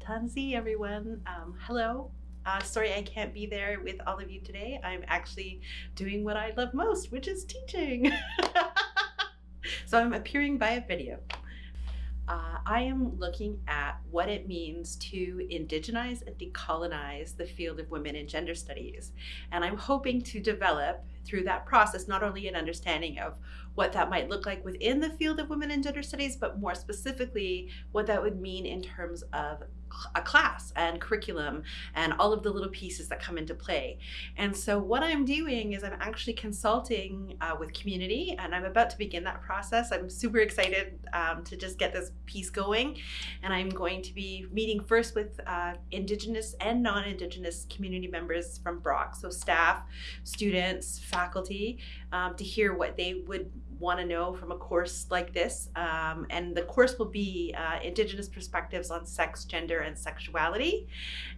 Tanzi, everyone. Um, hello. Uh, sorry I can't be there with all of you today. I'm actually doing what I love most, which is teaching. so I'm appearing via video. Uh, I am looking at what it means to indigenize and decolonize the field of women and gender studies. And I'm hoping to develop through that process not only an understanding of what that might look like within the field of women and gender studies, but more specifically what that would mean in terms of a class and curriculum and all of the little pieces that come into play. And so what I'm doing is I'm actually consulting uh, with community and I'm about to begin that process. I'm super excited um, to just get this piece going. And I'm going to be meeting first with uh, Indigenous and non-Indigenous community members from Brock, so staff, students, faculty, um, to hear what they would want to know from a course like this. Um, and the course will be uh, Indigenous Perspectives on Sex, Gender, and Sexuality.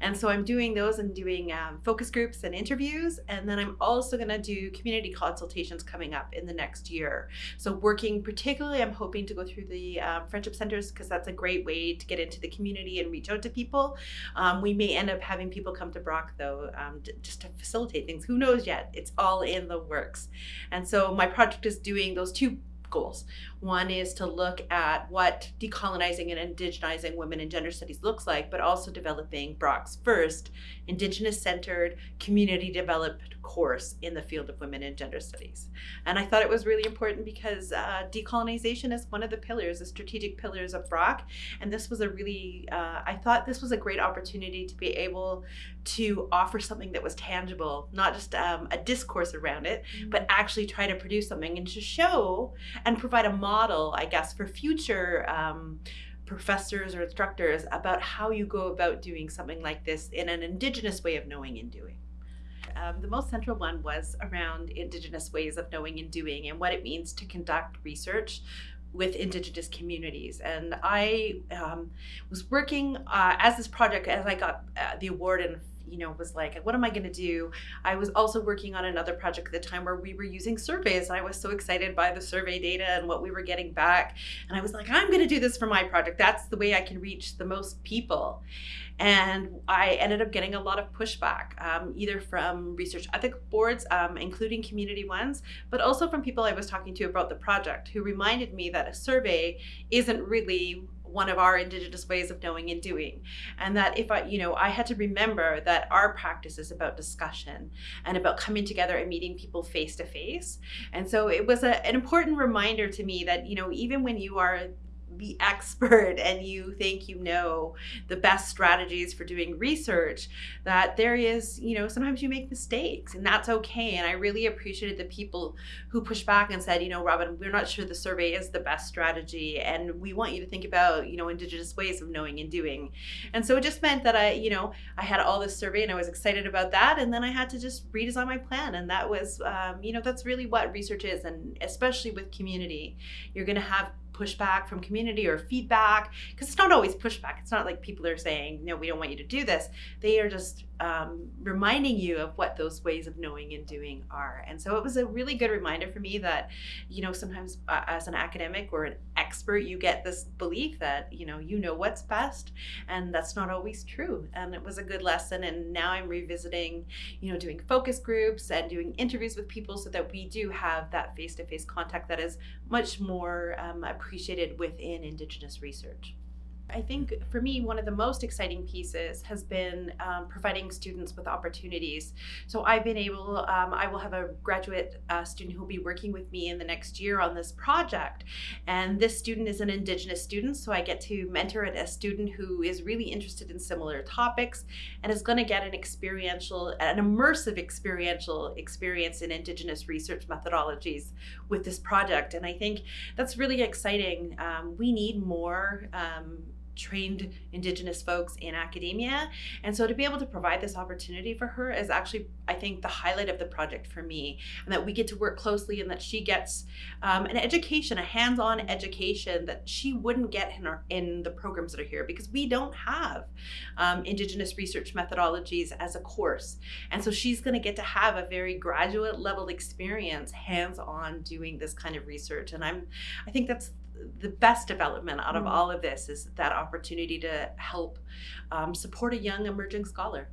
And so I'm doing those and doing um, focus groups and interviews. And then I'm also going to do community consultations coming up in the next year. So working particularly, I'm hoping to go through the um, friendship centers because that's a great way to get into the community and reach out to people. Um, we may end up having people come to Brock though, um, just to facilitate things. Who knows yet? It's all in the works. And so my project is doing those two goals. One is to look at what decolonizing and indigenizing women and gender studies looks like, but also developing Brock's first Indigenous centered, community developed course in the field of women and gender studies. And I thought it was really important because uh, decolonization is one of the pillars, the strategic pillars of Brock. And this was a really, uh, I thought this was a great opportunity to be able to offer something that was tangible, not just um, a discourse around it, mm -hmm. but actually try to produce something and to show and provide a model, I guess, for future um, professors or instructors about how you go about doing something like this in an indigenous way of knowing and doing. Um, the most central one was around indigenous ways of knowing and doing and what it means to conduct research with indigenous communities and I um, was working uh, as this project as I got uh, the award and you know, was like, what am I going to do? I was also working on another project at the time where we were using surveys. I was so excited by the survey data and what we were getting back. And I was like, I'm going to do this for my project. That's the way I can reach the most people. And I ended up getting a lot of pushback, um, either from research ethic boards, um, including community ones, but also from people I was talking to about the project who reminded me that a survey isn't really one of our indigenous ways of knowing and doing. And that if i you know i had to remember that our practice is about discussion and about coming together and meeting people face to face. And so it was a, an important reminder to me that you know even when you are the expert and you think you know the best strategies for doing research that there is you know sometimes you make mistakes and that's okay. And i really appreciated the people who pushed back and said you know robin we're not sure the survey is the best strategy and we want you to think about you know indigenous ways of knowing and doing. And so it just meant that i you know i had all this survey and i was excited about that and then i had to just redesign my plan and that was um, you know that's really what research is and especially with community you're going to have pushback from community or feedback because it's not always pushback. It's not like people are saying no we don't want you to do this. They are just um, reminding you of what those ways of knowing and doing are. And so it was a really good reminder for me that you know sometimes uh, as an academic or an expert you get this belief that you know you know what's best and that's not always true. And it was a good lesson and now I'm revisiting you know doing focus groups and doing interviews with people so that we do have that face-to-face -face contact that is much more um, appreciated within Indigenous research. I think for me, one of the most exciting pieces has been um, providing students with opportunities. So I've been able, um, I will have a graduate uh, student who will be working with me in the next year on this project. And this student is an Indigenous student, so I get to mentor a student who is really interested in similar topics and is going to get an experiential, an immersive experiential experience in Indigenous research methodologies with this project. And I think that's really exciting. Um, we need more um, trained indigenous folks in academia. And so to be able to provide this opportunity for her is actually i think the highlight of the project for me and that we get to work closely and that she gets um, an education a hands-on education that she wouldn't get in, our, in the programs that are here because we don't have um, indigenous research methodologies as a course. And so she's going to get to have a very graduate level experience hands-on doing this kind of research. And i'm i think that's the best development out of Mm. all of this is that opportunity to help um, support a young emerging scholar.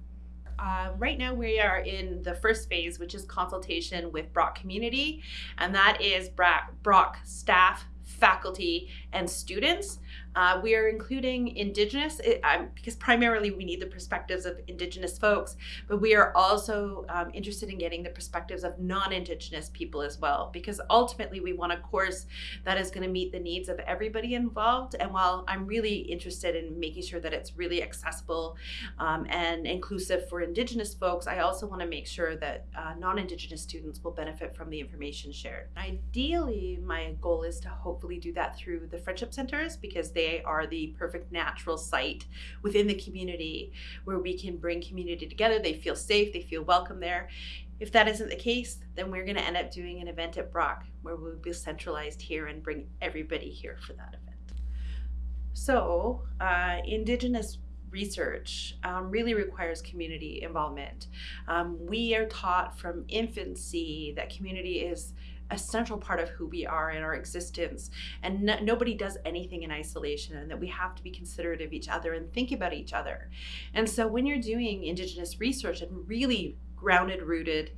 Uh, right now, we are in the first phase, which is consultation with Brock community, and that is Brock, Brock staff, faculty, and students. Uh, we are including Indigenous it, um, because primarily we need the perspectives of Indigenous folks, but we are also um, interested in getting the perspectives of non-Indigenous people as well, because ultimately we want a course that is going to meet the needs of everybody involved. And while I'm really interested in making sure that it's really accessible um, and inclusive for Indigenous folks, I also want to make sure that uh, non-Indigenous students will benefit from the information shared. Ideally, my goal is to hopefully do that through the Friendship Centers because they are the perfect natural site within the community where we can bring community together. They feel safe, they feel welcome there. If that isn't the case, then we're going to end up doing an event at Brock where we'll be centralized here and bring everybody here for that event. So, uh, Indigenous research um, really requires community involvement. Um, we are taught from infancy that community is a central part of who we are in our existence. And no, nobody does anything in isolation and that we have to be considerate of each other and think about each other. And so when you're doing indigenous research and really grounded rooted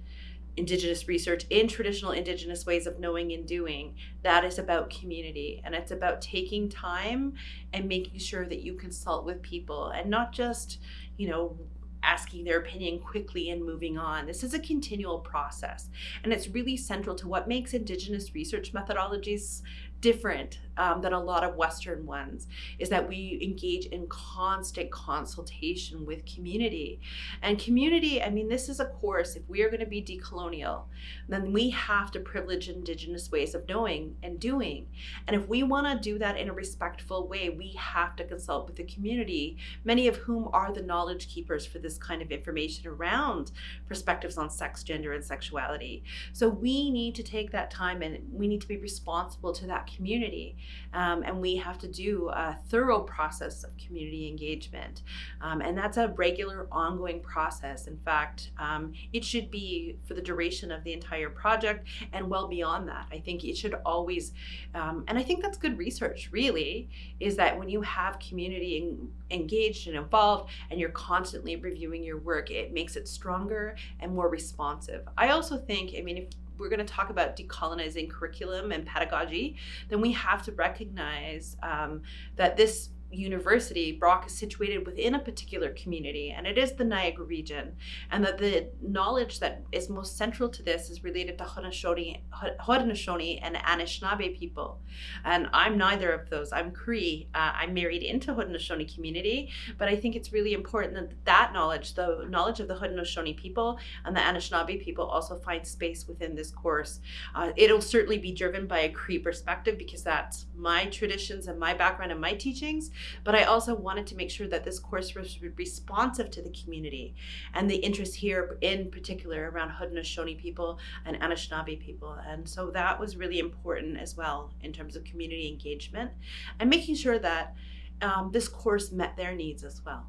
indigenous research in traditional indigenous ways of knowing and doing that is about community. And it's about taking time and making sure that you consult with people and not just you know asking their opinion quickly and moving on. This is a continual process, and it's really central to what makes Indigenous research methodologies different um, than a lot of Western ones is that we engage in constant consultation with community. And community, I mean, this is a course, if we are going to be decolonial, then we have to privilege Indigenous ways of knowing and doing. And if we want to do that in a respectful way, we have to consult with the community, many of whom are the knowledge keepers for this kind of information around perspectives on sex, gender, and sexuality. So we need to take that time and we need to be responsible to that community. Um, and we have to do a thorough process of community engagement. Um, and that's a regular, ongoing process. In fact, um, it should be for the duration of the entire project and well beyond that. I think it should always, um, and I think that's good research, really, is that when you have community en- engaged and involved and you're constantly reviewing your work, it makes it stronger and more responsive. I also think, I mean, if we're going to talk about decolonizing curriculum and pedagogy, then we have to recognize um, that this university, Brock, is situated within a particular community, and it is the Niagara region, and that the knowledge that is most central to this is related to Haudenosaunee, and Anishinaabe people. And I'm neither of those. I'm Cree. Uh, I'm married into Haudenosaunee community, but I think it's really important that that knowledge, the knowledge of the Haudenosaunee people and the Anishinaabe people, also find space within this course. Uh, it'll certainly be driven by a Cree perspective because that's my traditions and my background and my teachings but I also wanted to make sure that this course was responsive to the community and the interest here in particular around Haudenosaunee people and Anishinaabe people. And so that was really important as well in terms of community engagement and making sure that um, this course met their needs as well.